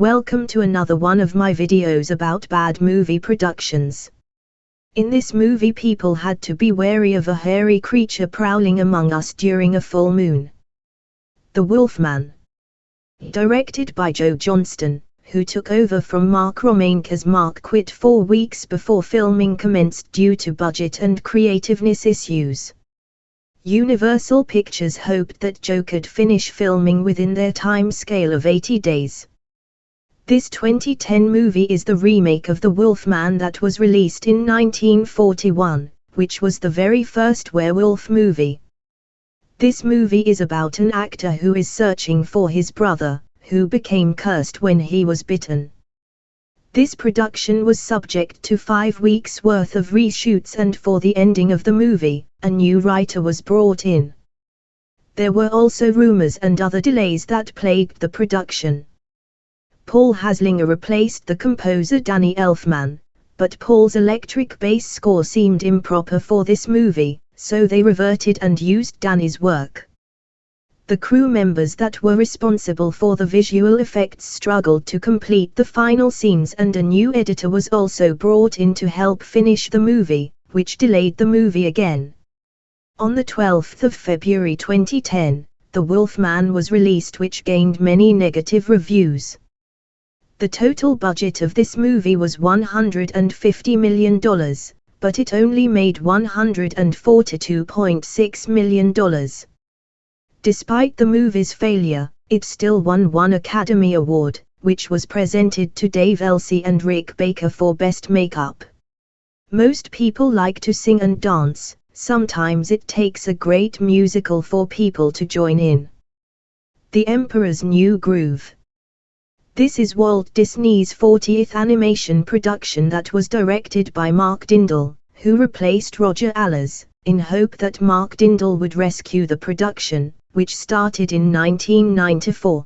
Welcome to another one of my videos about bad movie productions. In this movie people had to be wary of a hairy creature prowling among us during a full moon. The Wolfman. Directed by Joe Johnston, who took over from Mark Romanek as Mark quit four weeks before filming commenced due to budget and creativeness issues. Universal Pictures hoped that Joe could finish filming within their time scale of 80 days. This 2010 movie is the remake of The Wolfman that was released in 1941, which was the very first werewolf movie. This movie is about an actor who is searching for his brother, who became cursed when he was bitten. This production was subject to five weeks' worth of reshoots and for the ending of the movie, a new writer was brought in. There were also rumors and other delays that plagued the production. Paul Haslinger replaced the composer Danny Elfman, but Paul's electric bass score seemed improper for this movie, so they reverted and used Danny's work. The crew members that were responsible for the visual effects struggled to complete the final scenes and a new editor was also brought in to help finish the movie, which delayed the movie again. On the 12th of February 2010, The Wolfman was released which gained many negative reviews. The total budget of this movie was $150 million, but it only made $142.6 million. Despite the movie's failure, it still won one Academy Award, which was presented to Dave Elsey and Rick Baker for Best Makeup. Most people like to sing and dance, sometimes it takes a great musical for people to join in. The Emperor's New Groove this is Walt Disney's 40th animation production that was directed by Mark Dindal, who replaced Roger Allers, in hope that Mark Dindal would rescue the production, which started in 1994.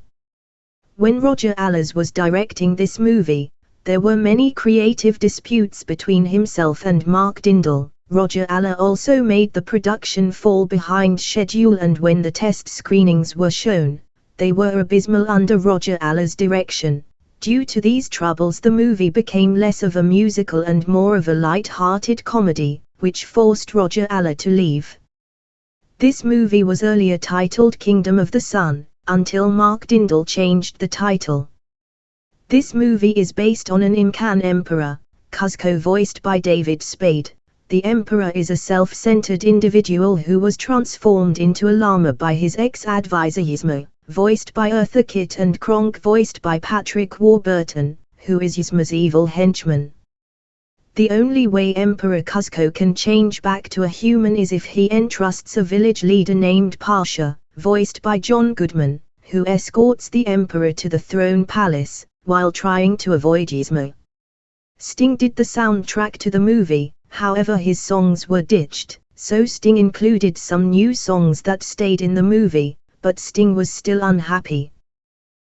When Roger Allers was directing this movie, there were many creative disputes between himself and Mark Dindal. Roger Allers also made the production fall behind schedule and when the test screenings were shown, they were abysmal under Roger Allers' direction. Due to these troubles the movie became less of a musical and more of a light-hearted comedy, which forced Roger Aller to leave. This movie was earlier titled Kingdom of the Sun, until Mark Dindal changed the title. This movie is based on an Incan emperor, Kuzco voiced by David Spade. The emperor is a self-centered individual who was transformed into a llama by his ex-advisor Yzma voiced by Eartha Kitt and Kronk voiced by Patrick Warburton, who is Yzma's evil henchman. The only way Emperor Kuzco can change back to a human is if he entrusts a village leader named Pacha, voiced by John Goodman, who escorts the Emperor to the throne palace, while trying to avoid Yzma. Sting did the soundtrack to the movie, however his songs were ditched, so Sting included some new songs that stayed in the movie, but Sting was still unhappy.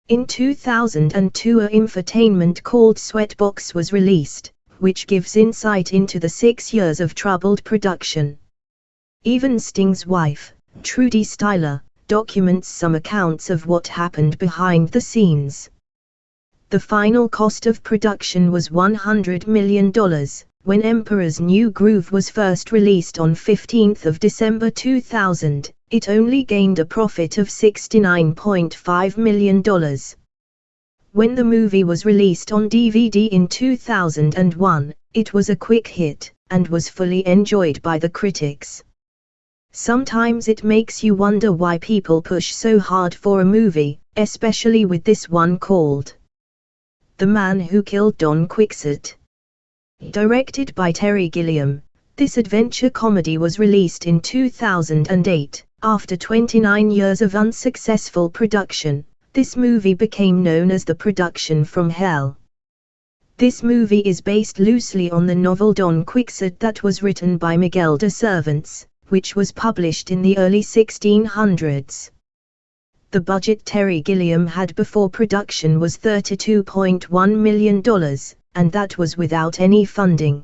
In 2002 a infotainment called Sweatbox was released, which gives insight into the six years of troubled production. Even Sting's wife, Trudy Styler, documents some accounts of what happened behind the scenes. The final cost of production was $100 million, when Emperor's New Groove was first released on 15 December 2000, it only gained a profit of $69.5 million. When the movie was released on DVD in 2001, it was a quick hit, and was fully enjoyed by the critics. Sometimes it makes you wonder why people push so hard for a movie, especially with this one called The Man Who Killed Don Quixote. Directed by Terry Gilliam, this adventure comedy was released in 2008. After 29 years of unsuccessful production, this movie became known as the production from hell. This movie is based loosely on the novel Don Quixote that was written by Miguel de Cervantes, which was published in the early 1600s. The budget Terry Gilliam had before production was $32.1 million, and that was without any funding.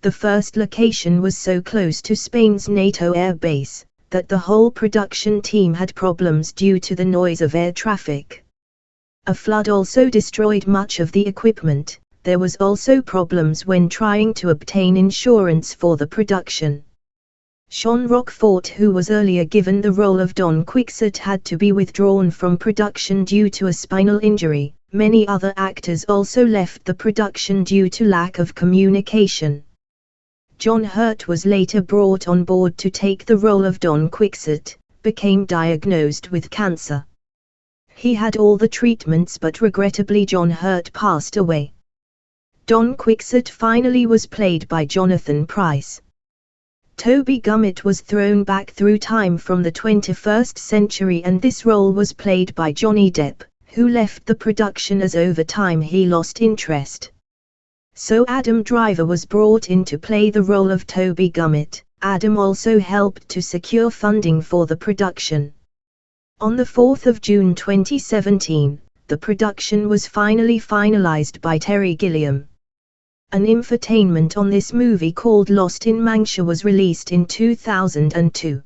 The first location was so close to Spain's NATO air base, that the whole production team had problems due to the noise of air traffic. A flood also destroyed much of the equipment. There was also problems when trying to obtain insurance for the production. Jean Rochefort who was earlier given the role of Don Quixote had to be withdrawn from production due to a spinal injury. Many other actors also left the production due to lack of communication. John Hurt was later brought on board to take the role of Don Quixote, became diagnosed with cancer. He had all the treatments but regrettably John Hurt passed away. Don Quixote finally was played by Jonathan Pryce. Toby Gummit was thrown back through time from the 21st century and this role was played by Johnny Depp, who left the production as over time he lost interest. So Adam Driver was brought in to play the role of Toby Gummit. Adam also helped to secure funding for the production. On the 4th of June 2017, the production was finally finalized by Terry Gilliam. An infotainment on this movie called Lost in Mancha was released in 2002.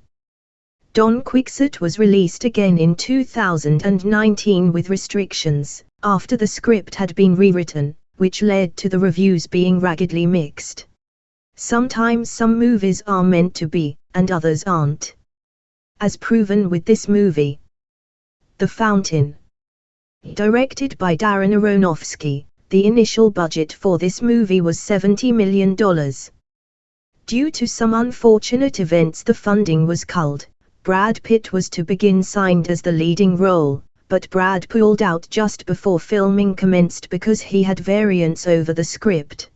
Don Quixote was released again in 2019 with restrictions, after the script had been rewritten, which led to the reviews being raggedly mixed. Sometimes some movies are meant to be, and others aren't. As proven with this movie, the Fountain. Directed by Darren Aronofsky, the initial budget for this movie was $70 million. Due to some unfortunate events the funding was culled. Brad Pitt was to begin signed as the leading role, but Brad pulled out just before filming commenced because he had variance over the script.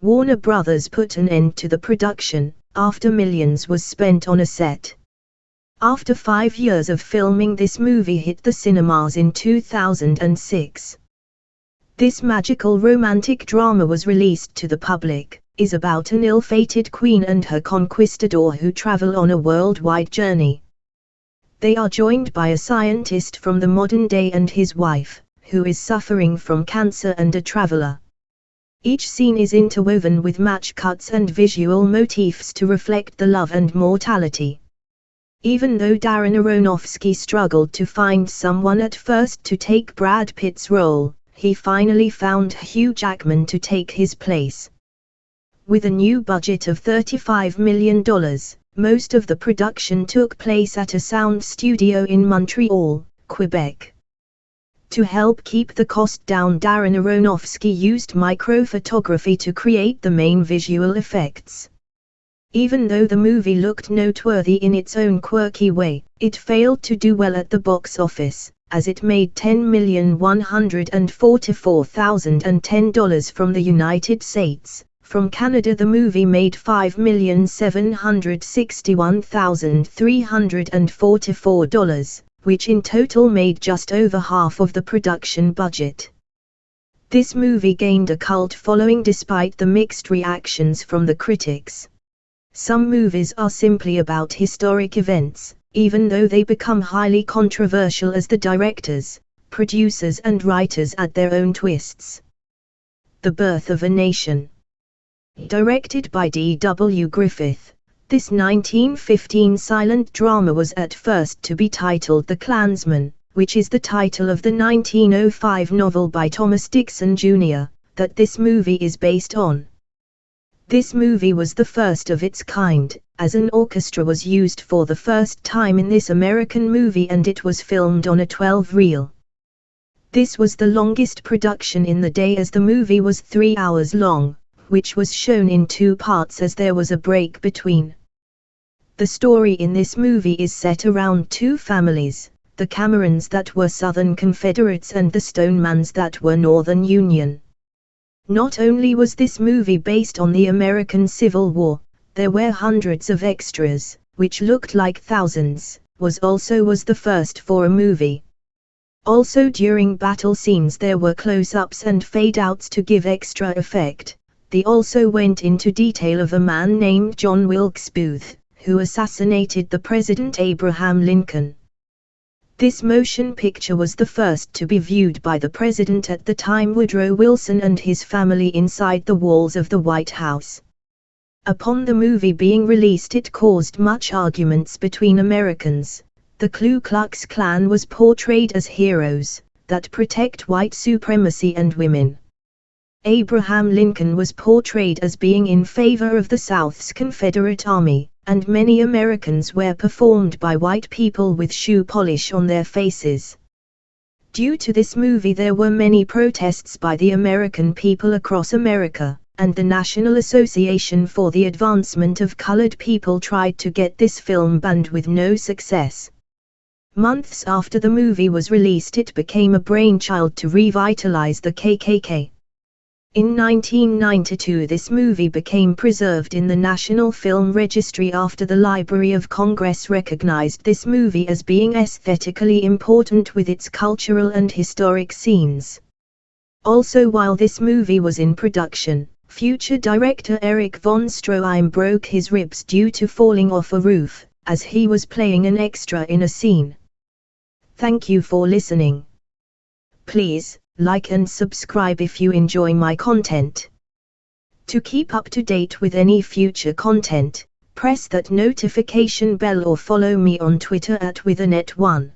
Warner Brothers put an end to the production, after millions was spent on a set. After five years of filming this movie hit the cinemas in 2006. This magical romantic drama was released to the public, is about an ill-fated queen and her conquistador who travel on a worldwide journey. They are joined by a scientist from the modern day and his wife, who is suffering from cancer and a traveler. Each scene is interwoven with match cuts and visual motifs to reflect the love and mortality. Even though Darren Aronofsky struggled to find someone at first to take Brad Pitt's role, he finally found Hugh Jackman to take his place. With a new budget of $35 million, most of the production took place at a sound studio in Montreal, Quebec. To help keep the cost down Darren Aronofsky used microphotography to create the main visual effects. Even though the movie looked noteworthy in its own quirky way, it failed to do well at the box office, as it made $10,144,010 from the United States. From Canada the movie made $5,761,344, which in total made just over half of the production budget. This movie gained a cult following despite the mixed reactions from the critics. Some movies are simply about historic events, even though they become highly controversial as the directors, producers and writers add their own twists. The Birth of a Nation Directed by D. W. Griffith, this 1915 silent drama was at first to be titled The Clansman, which is the title of the 1905 novel by Thomas Dixon Jr., that this movie is based on. This movie was the first of its kind, as an orchestra was used for the first time in this American movie and it was filmed on a 12-reel. This was the longest production in the day as the movie was three hours long, which was shown in two parts as there was a break between. The story in this movie is set around two families, the Camerons that were Southern Confederates and the Stonemans that were Northern Union. Not only was this movie based on the American Civil War, there were hundreds of extras, which looked like thousands, was also was the first for a movie. Also during battle scenes there were close-ups and fade-outs to give extra effect. They also went into detail of a man named John Wilkes Booth, who assassinated the President Abraham Lincoln. This motion picture was the first to be viewed by the president at the time Woodrow Wilson and his family inside the walls of the White House. Upon the movie being released it caused much arguments between Americans. The Ku Klux Klan was portrayed as heroes, that protect white supremacy and women. Abraham Lincoln was portrayed as being in favor of the South's Confederate Army, and many Americans were performed by white people with shoe polish on their faces. Due to this movie there were many protests by the American people across America, and the National Association for the Advancement of Colored People tried to get this film banned with no success. Months after the movie was released it became a brainchild to revitalize the KKK. In 1992 this movie became preserved in the National Film Registry after the Library of Congress recognized this movie as being aesthetically important with its cultural and historic scenes. Also while this movie was in production, future director Eric von Stroheim broke his ribs due to falling off a roof, as he was playing an extra in a scene. Thank you for listening. Please, like and subscribe if you enjoy my content. To keep up to date with any future content, press that notification bell or follow me on Twitter at Withanet1.